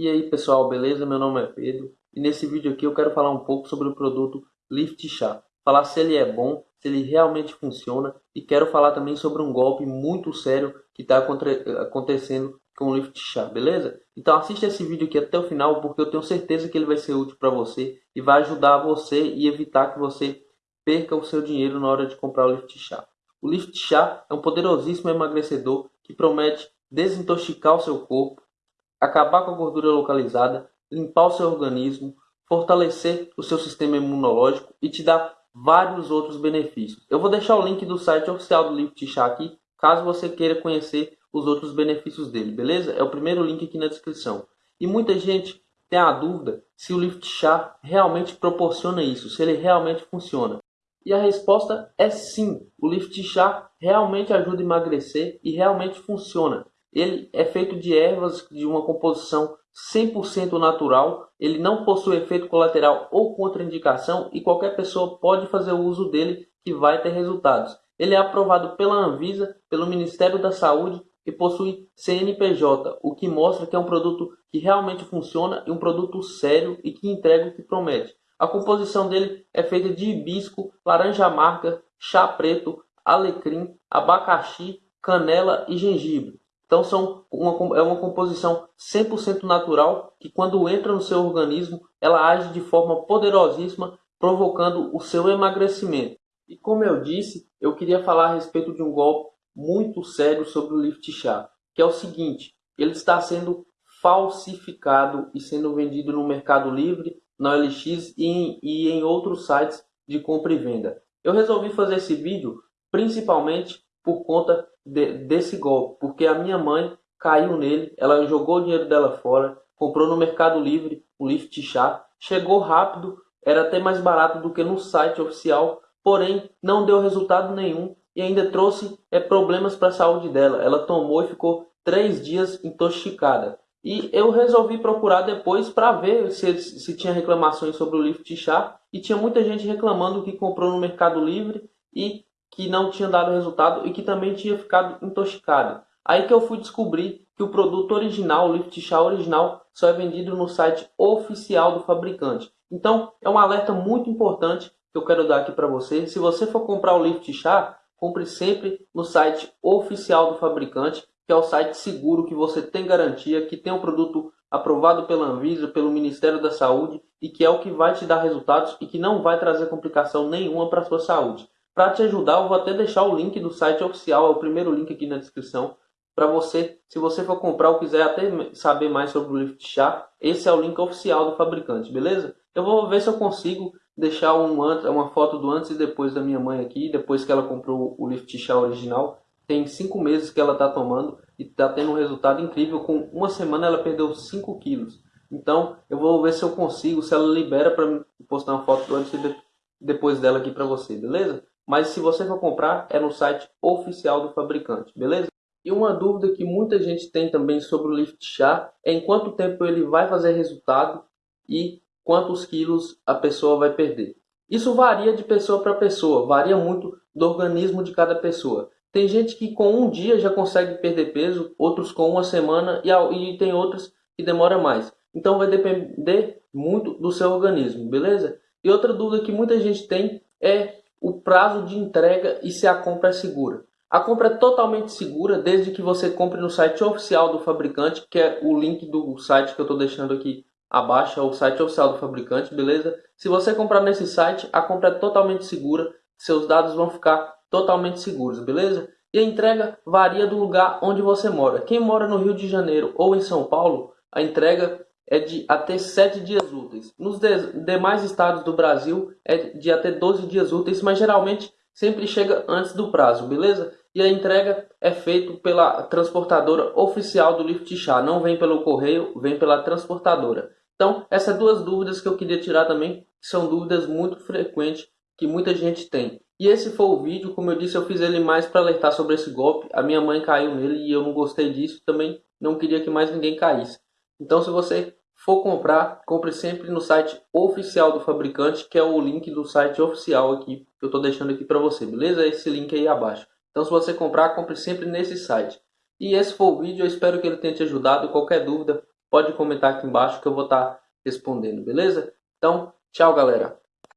E aí pessoal, beleza? Meu nome é Pedro e nesse vídeo aqui eu quero falar um pouco sobre o produto Lift Chá. Falar se ele é bom, se ele realmente funciona e quero falar também sobre um golpe muito sério que está acontecendo com o Lift Chá, beleza? Então assista esse vídeo aqui até o final porque eu tenho certeza que ele vai ser útil para você e vai ajudar você e evitar que você perca o seu dinheiro na hora de comprar o Lift Chá. O Lift Chá é um poderosíssimo emagrecedor que promete desintoxicar o seu corpo, acabar com a gordura localizada, limpar o seu organismo, fortalecer o seu sistema imunológico e te dar vários outros benefícios. Eu vou deixar o link do site oficial do Lift Chá aqui, caso você queira conhecer os outros benefícios dele, beleza? É o primeiro link aqui na descrição. E muita gente tem a dúvida se o Lift Chá realmente proporciona isso, se ele realmente funciona. E a resposta é sim, o Lift Chá realmente ajuda a emagrecer e realmente funciona. Ele é feito de ervas de uma composição 100% natural, ele não possui efeito colateral ou contraindicação e qualquer pessoa pode fazer o uso dele que vai ter resultados. Ele é aprovado pela Anvisa, pelo Ministério da Saúde e possui CNPJ, o que mostra que é um produto que realmente funciona e um produto sério e que entrega o que promete. A composição dele é feita de hibisco, laranja amarga, chá preto, alecrim, abacaxi, canela e gengibre. Então são uma, é uma composição 100% natural que quando entra no seu organismo, ela age de forma poderosíssima, provocando o seu emagrecimento. E como eu disse, eu queria falar a respeito de um golpe muito sério sobre o Lift Chá, que é o seguinte, ele está sendo falsificado e sendo vendido no Mercado Livre, na OLX e em, e em outros sites de compra e venda. Eu resolvi fazer esse vídeo principalmente por conta de, desse golpe, porque a minha mãe caiu nele, ela jogou o dinheiro dela fora, comprou no Mercado Livre um lift chá, chegou rápido, era até mais barato do que no site oficial, porém não deu resultado nenhum e ainda trouxe é, problemas para a saúde dela. Ela tomou e ficou três dias intoxicada. E eu resolvi procurar depois para ver se, se tinha reclamações sobre o lift chá. E tinha muita gente reclamando que comprou no Mercado Livre e que não tinha dado resultado e que também tinha ficado intoxicado. Aí que eu fui descobrir que o produto original, o Lift Chá original, só é vendido no site oficial do fabricante. Então, é um alerta muito importante que eu quero dar aqui para você. Se você for comprar o Lift Chá, compre sempre no site oficial do fabricante, que é o site seguro, que você tem garantia, que tem um produto aprovado pela Anvisa, pelo Ministério da Saúde e que é o que vai te dar resultados e que não vai trazer complicação nenhuma para a sua saúde. Para te ajudar, eu vou até deixar o link do site oficial, é o primeiro link aqui na descrição, para você, se você for comprar ou quiser até saber mais sobre o Lift Chá, esse é o link oficial do fabricante, beleza? Eu vou ver se eu consigo deixar um, uma foto do antes e depois da minha mãe aqui, depois que ela comprou o Lift Chá original. Tem 5 meses que ela está tomando e está tendo um resultado incrível. Com uma semana ela perdeu 5 quilos. Então eu vou ver se eu consigo, se ela libera para postar uma foto do antes e depois dela aqui para você, beleza? Mas se você for comprar é no site oficial do fabricante, beleza? E uma dúvida que muita gente tem também sobre o Lift Chá é em quanto tempo ele vai fazer resultado e quantos quilos a pessoa vai perder. Isso varia de pessoa para pessoa, varia muito do organismo de cada pessoa. Tem gente que com um dia já consegue perder peso, outros com uma semana e, tem outros que demora mais. Então vai depender muito do seu organismo, beleza? E outra dúvida que muita gente tem é o prazo de entrega e se a compra é segura. A compra é totalmente segura desde que você compre no site oficial do fabricante, que é o link do site que eu estou deixando aqui abaixo, é o site oficial do fabricante, beleza? Se você comprar nesse site, a compra é totalmente segura, seus dados vão ficar totalmente seguros, beleza? E a entrega varia do lugar onde você mora. Quem mora no Rio de Janeiro ou em São Paulo, a entrega é de até 7 dias úteis. Nos de demais estados do Brasil é de até 12 dias úteis, mas geralmente sempre chega antes do prazo, beleza? E a entrega é feita pela transportadora oficial do Lift Chá, não vem pelo correio, vem pela transportadora. Então, essas duas dúvidas que eu queria tirar também, são dúvidas muito frequentes que muita gente tem. E esse foi o vídeo, como eu disse, eu fiz ele mais para alertar sobre esse golpe. A minha mãe caiu nele e eu não gostei disso, também não queria que mais ninguém caísse. Então, se você for comprar, compre sempre no site oficial do fabricante, que é o link do site oficial aqui, que eu estou deixando aqui para você, beleza? Esse link aí abaixo. Então se você comprar, compre sempre nesse site. E esse foi o vídeo, eu espero que ele tenha te ajudado. Qualquer dúvida, pode comentar aqui embaixo que eu vou estar respondendo, beleza? Então, tchau galera!